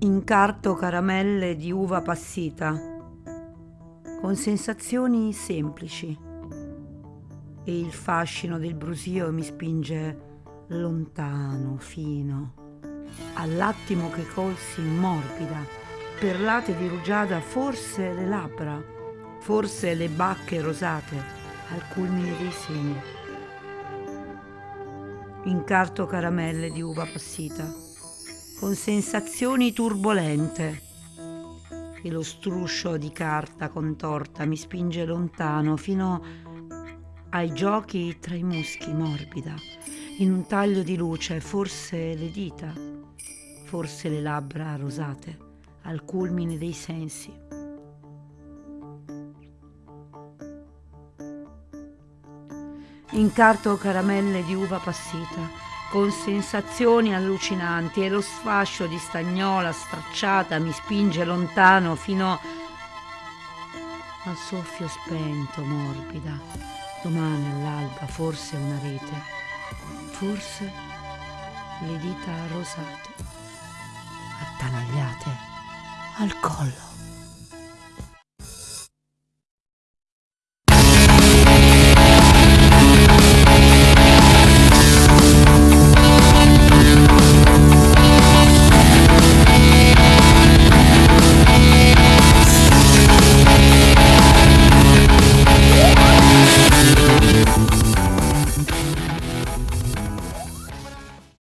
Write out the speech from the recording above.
Incarto caramelle di uva passita, con sensazioni semplici. E il fascino del brusio mi spinge lontano, fino, all'attimo che colsi morbida, perlate di rugiada, forse le labbra, forse le bacche rosate, al culmine dei seni. Incarto caramelle di uva passita con sensazioni turbolente e lo struscio di carta contorta mi spinge lontano fino ai giochi tra i muschi morbida, in un taglio di luce, forse le dita, forse le labbra rosate, al culmine dei sensi. Incarto caramelle di uva passita con sensazioni allucinanti e lo sfascio di stagnola stracciata mi spinge lontano fino al soffio spento, morbida. Domani all'alba forse una rete, forse le dita rosate, attanagliate al collo.